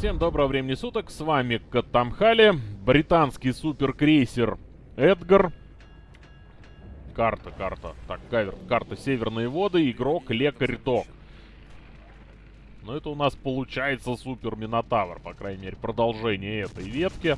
Всем доброго времени суток, с вами Катамхали, британский суперкрейсер Эдгар. Карта, карта, так, кавер, карта Северные воды, игрок Лекарь Док. Но это у нас получается Супер Минотавр, по крайней мере, продолжение этой ветки.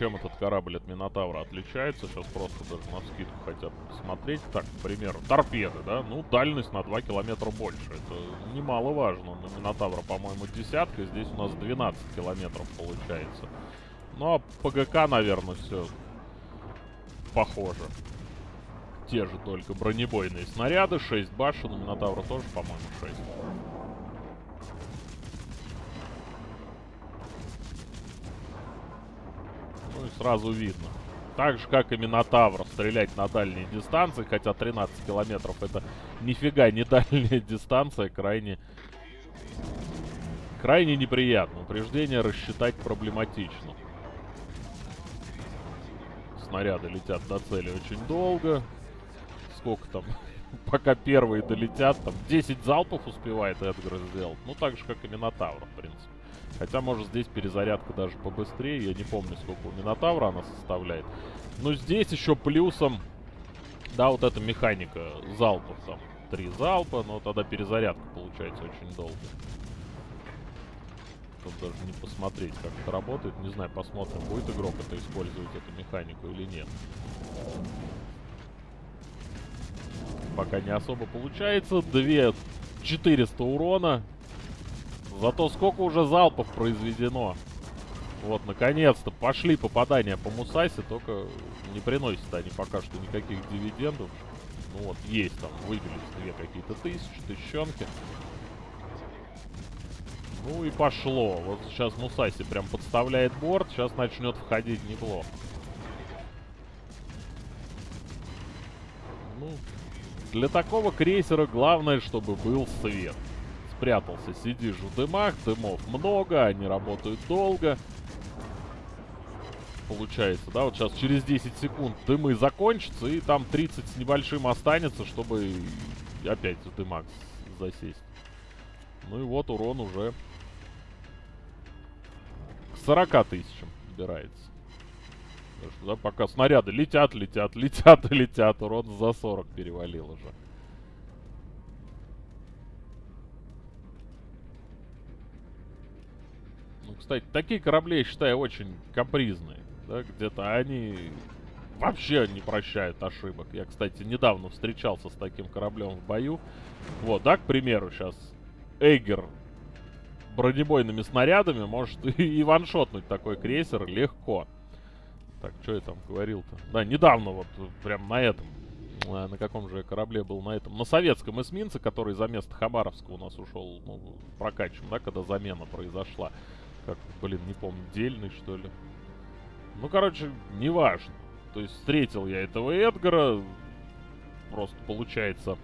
Чем этот корабль от Минотавра отличается? Сейчас просто даже на скидку хотя бы посмотреть. Так, к примеру, торпеды, да? Ну, дальность на 2 километра больше. Это немаловажно. На Минотавра, по-моему, десятка. Здесь у нас 12 километров получается. Ну, а ПГК, наверное, все похоже. Те же только бронебойные снаряды. 6 башен. У Минотавра тоже, по-моему, 6. Ну и сразу видно. Так же, как и Минотавр, стрелять на дальние дистанции, хотя 13 километров это нифига не дальняя дистанция, крайне... Крайне неприятно. Упреждение рассчитать проблематично. Снаряды летят до цели очень долго. Сколько там? Пока первые долетят, там 10 залпов успевает Эдгар сделать. Ну, так же, как и Минотавр, в принципе. Хотя, может, здесь перезарядка даже побыстрее. Я не помню, сколько у Минотавра она составляет. Но здесь еще плюсом... Да, вот эта механика залпов там. Три залпа, но тогда перезарядка получается очень долго. Тут даже не посмотреть, как это работает. Не знаю, посмотрим, будет игрок это использовать, эту механику или нет. Пока не особо получается. 2 400 урона. Зато сколько уже залпов произведено. Вот, наконец-то пошли попадания по Мусасе, только не приносят они пока что никаких дивидендов. Ну вот, есть там, выбились две какие-то тысячи, тысячонки. Ну и пошло. Вот сейчас Мусаси прям подставляет борт, сейчас начнет входить неплохо. Ну, для такого крейсера главное, чтобы был свет спрятался, сидишь в дымах, дымов много, они работают долго. Получается, да, вот сейчас через 10 секунд дымы закончатся, и там 30 с небольшим останется, чтобы опять в дымах засесть. Ну и вот урон уже к 40 тысячам убирается. Да, пока снаряды летят, летят, летят летят, урон за 40 перевалил уже. Кстати, такие корабли, я считаю, очень капризные. Да, где-то они вообще не прощают ошибок. Я, кстати, недавно встречался с таким кораблем в бою. Вот, да, к примеру, сейчас Эйгер бронебойными снарядами может и ваншотнуть такой крейсер легко. Так, что я там говорил-то? Да, недавно вот, прям на этом. Э, на каком же корабле был на этом? На советском эсминце, который за место Хабаровска у нас ушел, ну, прокачиваем, да, когда замена произошла. Как, блин, не помню, дельный, что ли. Ну, короче, неважно. То есть встретил я этого Эдгара. Просто получается...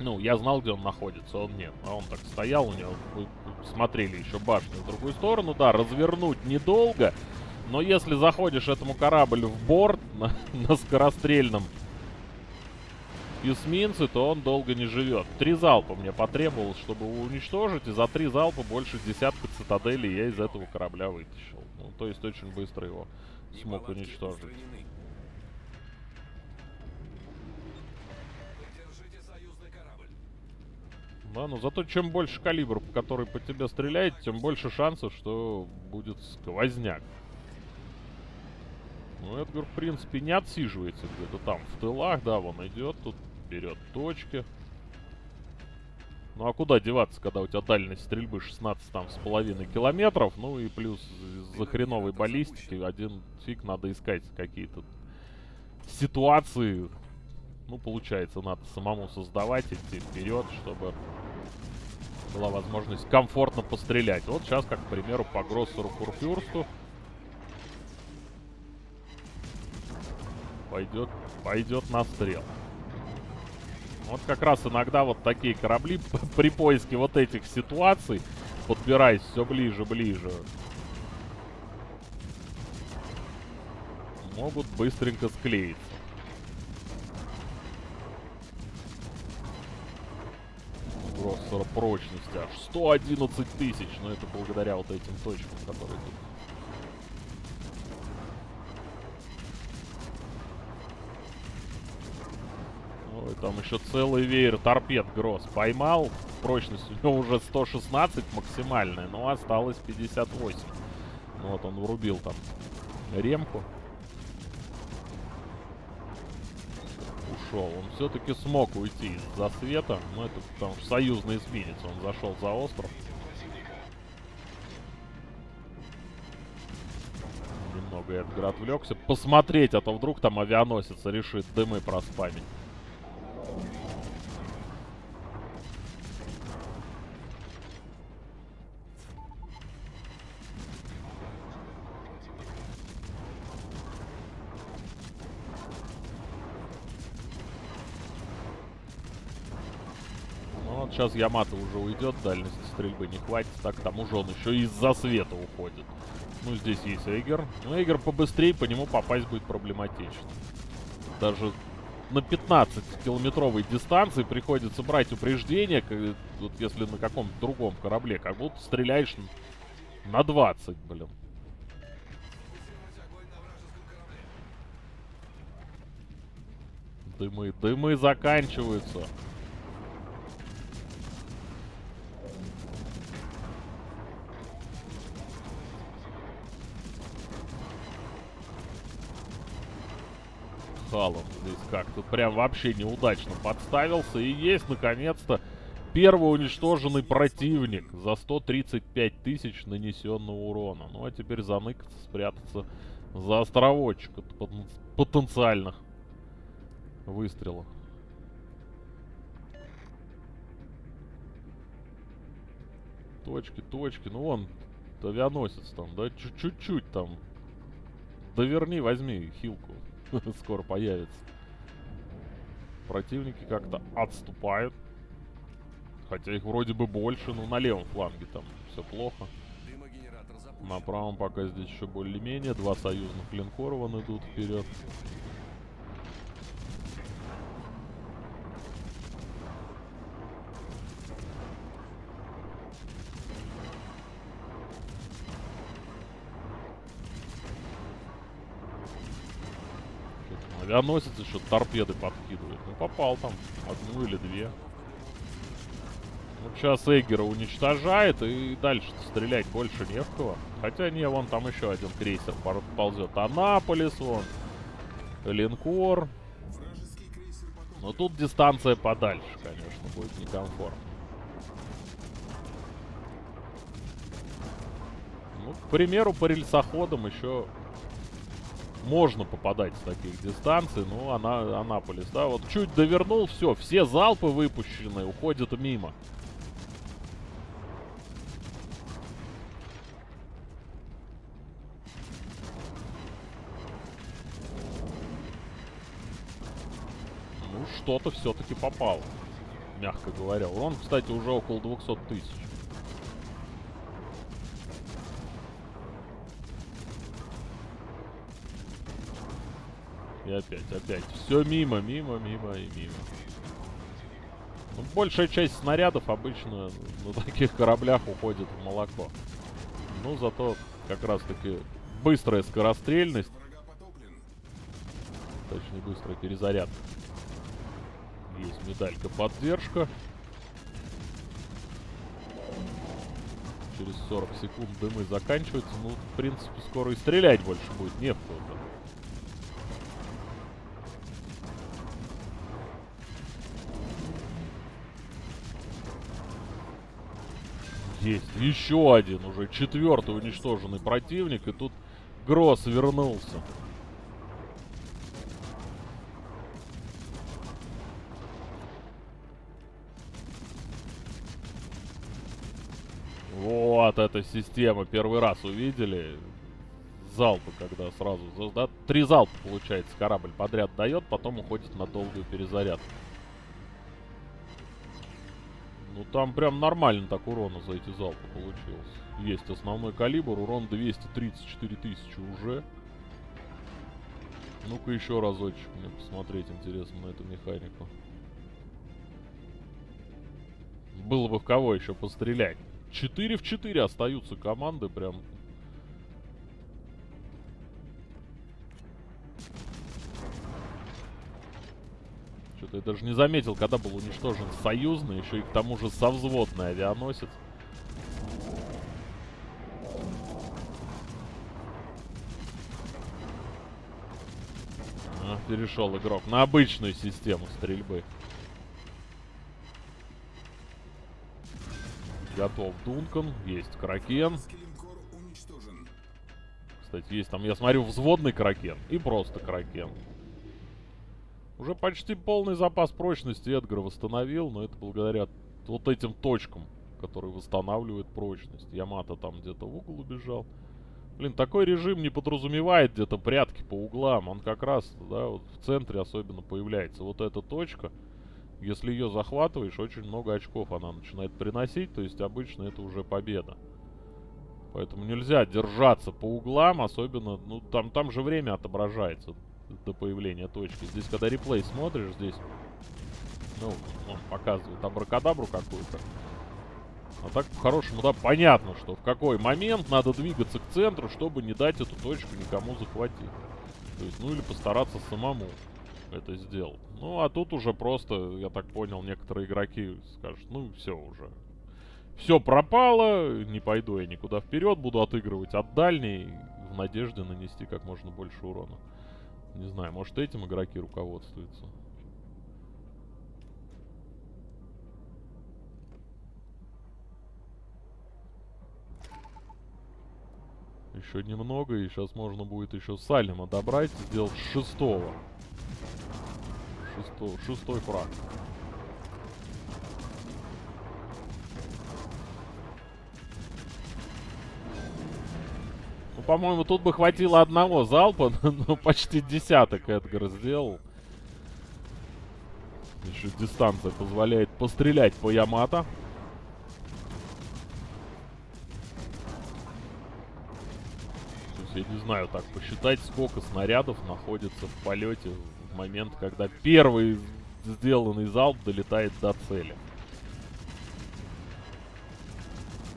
Ну, я знал, где он находится, он нет. А он так стоял, у него... Вы смотрели еще башню в другую сторону. Да, развернуть недолго. Но если заходишь этому кораблю в борт на, на скорострельном эсминцы, то он долго не живет. Три залпа мне потребовалось, чтобы его уничтожить, и за три залпа больше десятка цитаделей я из этого корабля вытащил. Ну, то есть очень быстро его смог уничтожить. Да, но зато чем больше калибр, который по тебе стреляет, тем больше шансов, что будет сквозняк. Ну, Эдгар, в принципе, не отсиживается где-то там в тылах, да, вон идет, тут берет точки. Ну а куда деваться, когда у тебя дальность стрельбы 16 там с половиной километров, ну и плюс за хреновой баллистики один фиг надо искать какие-то ситуации. Ну, получается, надо самому создавать, идти вперед, чтобы была возможность комфортно пострелять. Вот сейчас, как, к примеру, по Гроссеру Курфюрсту пойдет, пойдет на стрел. Вот как раз иногда вот такие корабли при поиске вот этих ситуаций, подбираясь все ближе-ближе, могут быстренько склеиться. Гроссера прочности аж 111 тысяч, но это благодаря вот этим точкам, которые тут. Там еще целый веер торпед Гросс поймал. Прочность у него уже 116 максимальная, но осталось 58. Ну вот он врубил там ремку. ушел. Он все-таки смог уйти из засвета. Но это потому что союзный эсминец. Он зашел за остров. Немного Эдгар отвлекся. Посмотреть, а то вдруг там авианосец решит дымы проспамить. Сейчас Ямато уже уйдет, дальности стрельбы не хватит. Так, там уже он еще из-за света уходит. Ну, здесь есть Эйгер. Ну, Эйгер побыстрее, по нему попасть будет проблематично. Даже на 15-километровой дистанции приходится брать упреждение, вот если на каком-то другом корабле, как будто стреляешь на 20, блин. Дымы, дымы заканчиваются. Халом здесь как-то прям вообще неудачно подставился. И есть, наконец-то, первый уничтоженный противник за 135 тысяч нанесенного урона. Ну, а теперь заныкаться, спрятаться за островочек от потенциальных выстрелов. Точки, точки. Ну, вон, авианосец там, да? Чуть-чуть там. Доверни, возьми хилку. скоро появится. Противники как-то отступают. Хотя их вроде бы больше, но на левом фланге там все плохо. На правом пока здесь еще более-менее. Два союзных линкора вон идут вперед. Авианосец еще торпеды подкидывает. Ну, попал там одну или две. Вот сейчас Эггера уничтожает, и дальше стрелять больше не в кого. Хотя не, вон там еще один крейсер ползет. Анаполис, вон. Линкор. Но тут дистанция подальше, конечно, будет некомфортно. Ну, к примеру, по рельсоходам еще можно попадать с таких дистанций, но она, Анаполис, да, вот чуть довернул, все, все залпы выпущенные уходят мимо. Ну, что-то все-таки попало, мягко говоря. Он, кстати, уже около 200 тысяч. Опять, опять. Все мимо, мимо, мимо и мимо. Ну, большая часть снарядов обычно на таких кораблях уходит в молоко. Ну, зато как раз-таки быстрая скорострельность. Точнее, быстрая перезарядка. Есть медалька поддержка. Через 40 секунд дымы заканчиваются. Ну, в принципе, скоро и стрелять больше будет не в кого-то. Есть. Еще один уже. Четвертый уничтоженный противник. И тут Гросс вернулся. Вот эта система. Первый раз увидели. Залпы, когда сразу... Да, три залпа, получается, корабль подряд дает, потом уходит на долгую перезарядку. Ну там прям нормально так урона за эти залпы получилось. Есть основной калибр, урон 234 тысячи уже. Ну-ка еще разочек мне посмотреть интересно на эту механику. было бы в кого еще пострелять. 4 в 4 остаются команды, прям Я даже не заметил, когда был уничтожен союзный, еще и к тому же совзводный авианосец. А, перешел игрок на обычную систему стрельбы. Готов Дункан, есть Кракен. Кстати, есть там, я смотрю, взводный Кракен и просто Кракен. Уже почти полный запас прочности Эдгар восстановил, но это благодаря вот этим точкам, которые восстанавливают прочность. Ямато там где-то в угол убежал. Блин, такой режим не подразумевает где-то прятки по углам. Он как раз, да, вот в центре особенно появляется. Вот эта точка, если ее захватываешь, очень много очков она начинает приносить. То есть обычно это уже победа. Поэтому нельзя держаться по углам, особенно, ну, там, там же время отображается до появления точки. Здесь, когда реплей смотришь, здесь, ну, он показывает абракадабру какую-то. А так, по-хорошему, да, понятно, что в какой момент надо двигаться к центру, чтобы не дать эту точку никому захватить. То есть, ну или постараться самому это сделать. Ну, а тут уже просто, я так понял, некоторые игроки скажут, ну, все уже. Все пропало, не пойду я никуда вперед, буду отыгрывать от дальней в надежде нанести как можно больше урона. Не знаю, может этим игроки руководствуются. Еще немного, и сейчас можно будет еще Салима добрать, сделать шестого. Шесто, шестой фраг. Ну, по-моему, тут бы хватило одного залпа, но почти десяток Эдгар сделал. Еще дистанция позволяет пострелять по Ямато. Я не знаю, так посчитать, сколько снарядов находится в полете в момент, когда первый сделанный залп долетает до цели.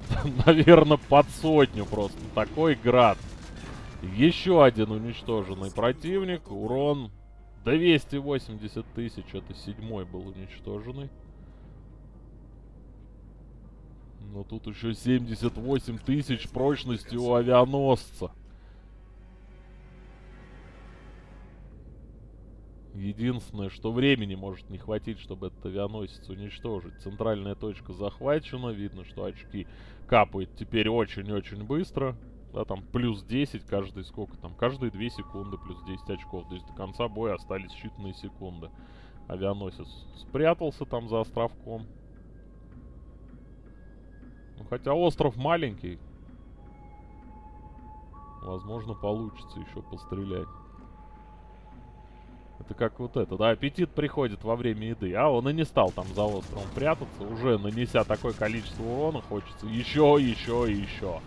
наверное, под сотню просто. Такой град. Еще один уничтоженный противник. Урон 280 тысяч. Это седьмой был уничтоженный. Но тут еще 78 тысяч прочности у авианосца. Единственное, что времени может не хватить, чтобы этот авианосец уничтожить. Центральная точка захвачена. Видно, что очки капают теперь очень-очень быстро. Да, там плюс 10 каждый сколько там? Каждые 2 секунды плюс 10 очков. То есть до конца боя остались считанные секунды. Авианосец спрятался там за островком. Ну, хотя остров маленький. Возможно, получится еще пострелять. Это как вот это, да, аппетит приходит во время еды. А он и не стал там за островом прятаться. Уже нанеся такое количество урона, хочется еще, еще еще.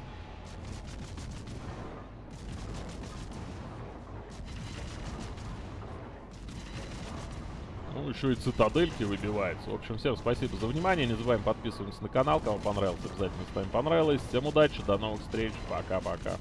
Ну, еще и цитадельки выбиваются. В общем, всем спасибо за внимание. Не забываем подписываться на канал. Кому понравилось, обязательно ставим понравилось. Всем удачи, до новых встреч. Пока-пока.